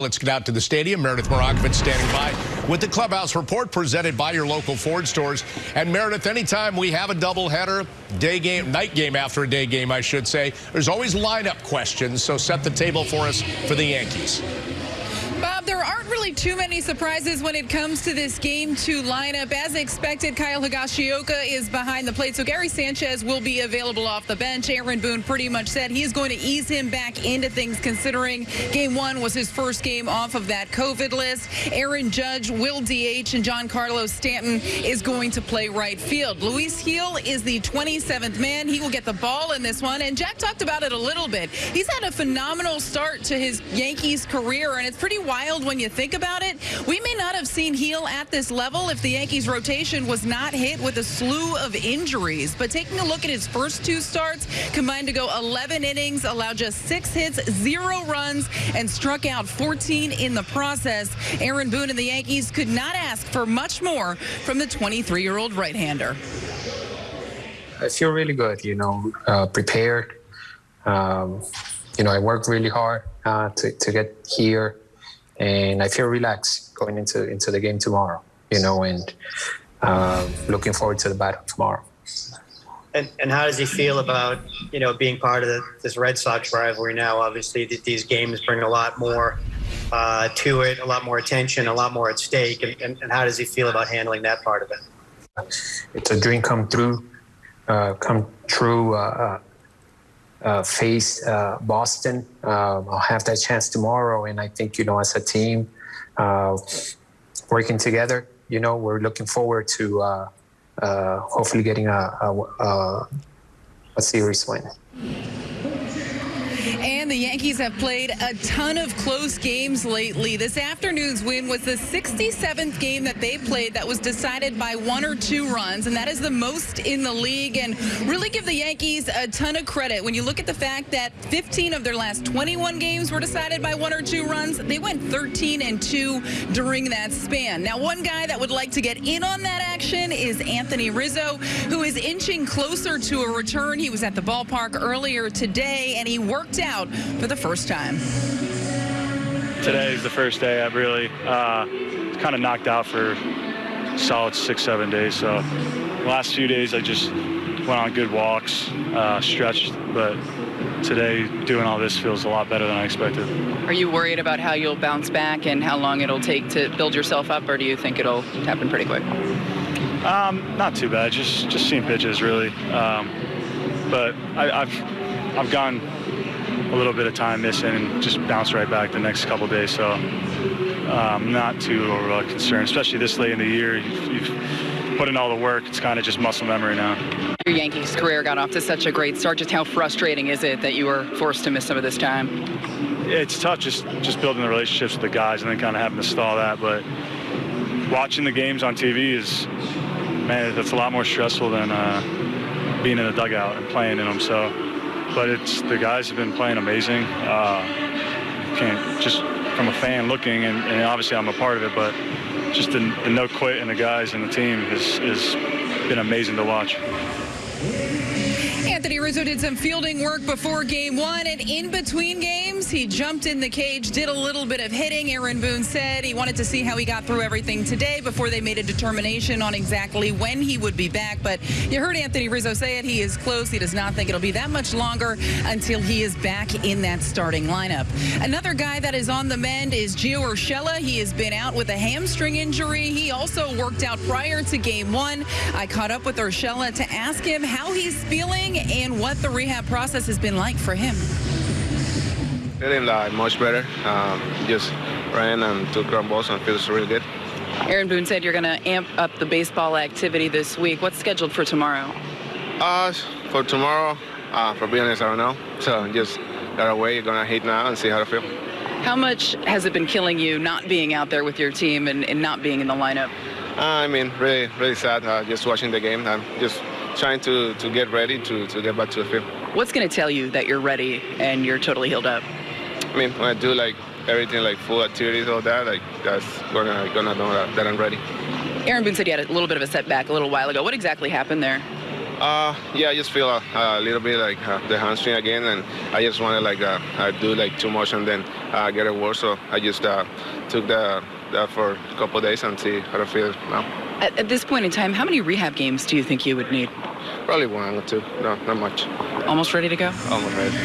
Let's get out to the stadium. Meredith Marakovich standing by with the Clubhouse Report presented by your local Ford stores. And Meredith, anytime we have a doubleheader, day game, night game after a day game, I should say, there's always lineup questions. So set the table for us for the Yankees. Really too many surprises when it comes to this game two lineup. As expected, Kyle Higashioka is behind the plate, so Gary Sanchez will be available off the bench. Aaron Boone pretty much said he's going to ease him back into things, considering game one was his first game off of that COVID list. Aaron Judge will DH, and Giancarlo Stanton is going to play right field. Luis Gil is the 27th man. He will get the ball in this one, and Jack talked about it a little bit. He's had a phenomenal start to his Yankees career, and it's pretty wild when you think about it. We may not have seen Gil at this level if the Yankees rotation was not hit with a slew of injuries. But taking a look at his first two starts, combined to go 11 innings, allowed just six hits, zero runs, and struck out 14 in the process. Aaron Boone and the Yankees could not ask for much more from the 23-year-old right-hander. I feel really good, you know, uh, prepared. Um, you know, I worked really hard uh, to, to get here and I feel relaxed going into into the game tomorrow. You know, and uh, looking forward to the battle tomorrow. And, and how does he feel about you know being part of the, this Red Sox rivalry now? Obviously, these games bring a lot more uh, to it, a lot more attention, a lot more at stake. And, and, and, how does he feel about handling that part of it? It's a dream come through, uh, come true. Uh, uh face uh, Boston. Um, I'll have that chance tomorrow, and I think you know, as a team, uh, working together, you know, we're looking forward to uh, uh, hopefully getting a, a, a, a series win. And the Yankees have played a ton of close games lately. This afternoon's win was the 67th game that they played that was decided by one or two runs, and that is the most in the league. And really give the Yankees a ton of credit. When you look at the fact that 15 of their last 21 games were decided by one or two runs, they went 13 and 2 during that span. Now, one guy that would like to get in on that action is Anthony Rizzo, who is inching closer to a return. He was at the ballpark earlier today, and he worked out out for the first time. Today is the first day I've really uh, kind of knocked out for solid six, seven days. So the last few days I just went on good walks, uh, stretched, but today doing all this feels a lot better than I expected. Are you worried about how you'll bounce back and how long it'll take to build yourself up, or do you think it'll happen pretty quick? Um, not too bad. Just just seeing pitches really, um, but I, I've I've gone a little bit of time missing and just bounce right back the next couple days. So um, not too uh, concerned, especially this late in the year. You've, you've put in all the work. It's kind of just muscle memory now. Your Yankees career got off to such a great start. Just how frustrating is it that you were forced to miss some of this time? It's tough just just building the relationships with the guys and then kind of having to stall that. But watching the games on TV is, man, that's a lot more stressful than uh, being in the dugout and playing in them. So but it's the guys have been playing amazing. Uh, can't just from a fan looking, and, and, obviously I'm a part of it, but just the, the no quit and the guys and the team has, has been amazing to watch. Anthony Rizzo did some fielding work before game one, and in between games, he jumped in the cage, did a little bit of hitting. Aaron Boone said he wanted to see how he got through everything today before they made a determination on exactly when he would be back. But you heard Anthony Rizzo say it. He is close. He does not think it'll be that much longer until he is back in that starting lineup. Another guy that is on the mend is Gio Urshela. He has been out with a hamstring injury. He also worked out prior to game one. I caught up with Urshela to ask him how he's feeling and what the rehab process has been like for him. Feeling like much better. Um, just ran and took ground balls and feels really good. Aaron Boone said you're going to amp up the baseball activity this week. What's scheduled for tomorrow? Uh, for tomorrow, uh, for being honest, I don't know. So just got away, You're gonna hit now and see how I feel. How much has it been killing you not being out there with your team and, and not being in the lineup? Uh, I mean, really, really sad. Uh, just watching the game. I'm just trying to, to get ready to, to get back to the field. What's going to tell you that you're ready and you're totally healed up? I mean, when I do like everything, like full activities, all that, like that's gonna gonna know that, that I'm ready. Aaron Boone said he had a little bit of a setback a little while ago. What exactly happened there? Uh, yeah, I just feel a, a little bit like uh, the hamstring again, and I just want to like uh, uh, do like too much and then uh, get it worse. So I just uh, took the that for a couple of days and see how I feel now. At, at this point in time, how many rehab games do you think you would need? Probably one or two. No, not much. Almost ready to go? Almost ready.